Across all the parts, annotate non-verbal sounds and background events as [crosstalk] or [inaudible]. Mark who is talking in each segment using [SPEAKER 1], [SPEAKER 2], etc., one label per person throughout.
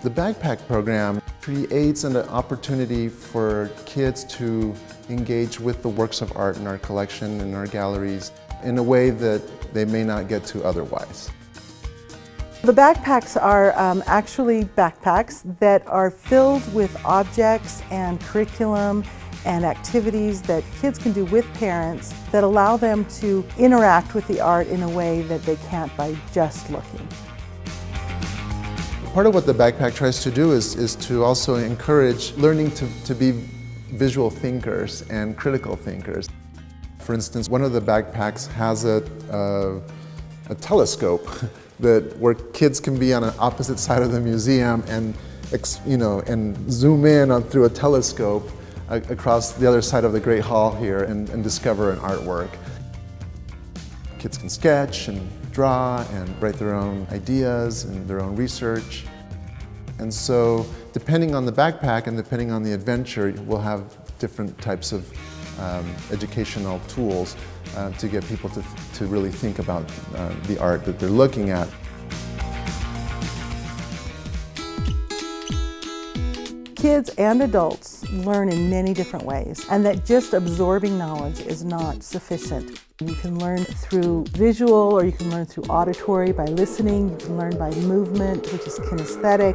[SPEAKER 1] The backpack program creates an opportunity for kids to engage with the works of art in our collection and our galleries in a way that they may not get to otherwise.
[SPEAKER 2] The backpacks are um, actually backpacks that are filled with objects and curriculum and activities that kids can do with parents that allow them to interact with the art in a way that they can't by just looking.
[SPEAKER 1] Part of what the backpack tries to do is, is to also encourage learning to, to be visual thinkers and critical thinkers. For instance, one of the backpacks has a, a, telescope [laughs] that where kids can be on an opposite side of the museum and you know and zoom in on through a telescope uh, across the other side of the Great Hall here and, and discover an artwork. Kids can sketch and draw and write their own ideas and their own research. And so depending on the backpack and depending on the adventure, we'll have different types of um, educational tools uh, to get people to, to really think about uh, the art that they're looking at.
[SPEAKER 2] Kids and adults learn in many different ways and that just absorbing knowledge is not sufficient. You can learn through visual or you can learn through auditory by listening, you can learn by movement which is kinesthetic.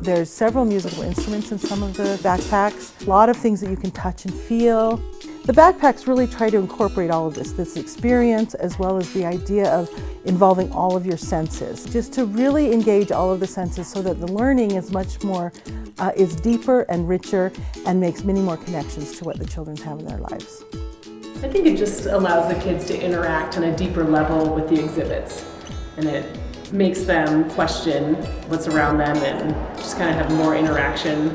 [SPEAKER 2] There's several musical instruments in some of the backpacks, a lot of things that you can touch and feel. The backpacks really try to incorporate all of this, this experience as well as the idea of involving all of your senses, just to really engage all of the senses so that the learning is much more, uh, is deeper and richer and makes many more connections to what the children have in their lives.
[SPEAKER 3] I think it just allows the kids to interact on a deeper level with the exhibits and it makes them question what's around them and just kind of have more interaction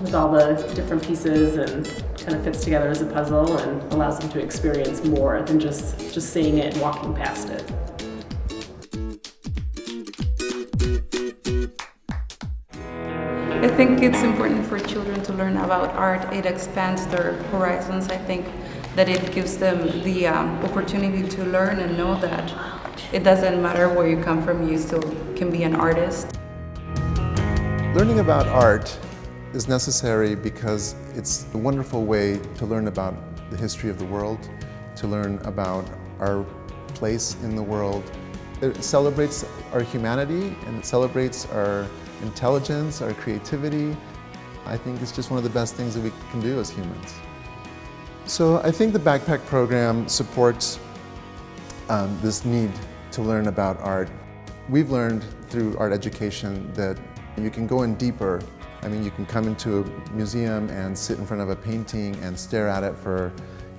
[SPEAKER 3] with all the different pieces and kind of fits together as a puzzle and allows them to experience more than just, just seeing it and walking past it.
[SPEAKER 4] I think it's important for children to learn about art. It expands their horizons. I think that it gives them the um, opportunity to learn and know that it doesn't matter where you come from, you still can be an artist.
[SPEAKER 1] Learning about art is necessary because it's a wonderful way to learn about the history of the world, to learn about our place in the world. It celebrates our humanity and it celebrates our intelligence, our creativity. I think it's just one of the best things that we can do as humans. So I think the Backpack program supports um, this need to learn about art. We've learned through art education that you can go in deeper I mean, you can come into a museum and sit in front of a painting and stare at it for,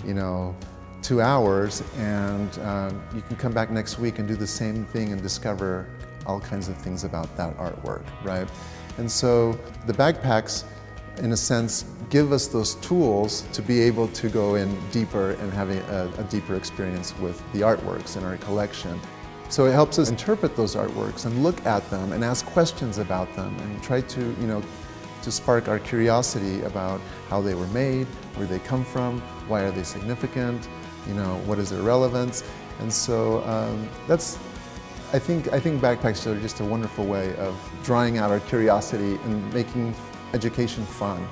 [SPEAKER 1] you know, two hours and um, you can come back next week and do the same thing and discover all kinds of things about that artwork, right? And so the backpacks, in a sense, give us those tools to be able to go in deeper and having a, a deeper experience with the artworks in our collection. So it helps us interpret those artworks and look at them and ask questions about them and try to, you know, to spark our curiosity about how they were made, where they come from, why are they significant, you know, what is their relevance. And so um, that's, I think, I think backpacks are just a wonderful way of drawing out our curiosity and making education fun.